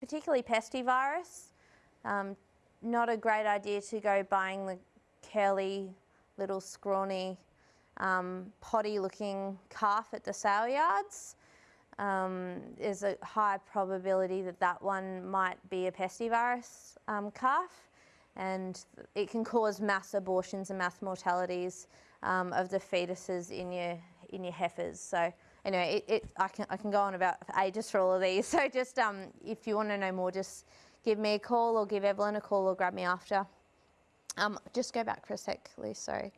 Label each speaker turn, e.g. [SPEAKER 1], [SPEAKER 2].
[SPEAKER 1] particularly pestivirus. Um, not a great idea to go buying the curly, little scrawny, um, poddy looking calf at the sale yards. Um, there's a high probability that that one might be a pestivirus um, calf and it can cause mass abortions and mass mortalities um, of the fetuses in your in your heifers. So anyway, it, it, I can I can go on about ages for all of these. So just um, if you want to know more, just give me a call or give Evelyn a call or grab me after. Um, just go back for a sec, please. Sorry.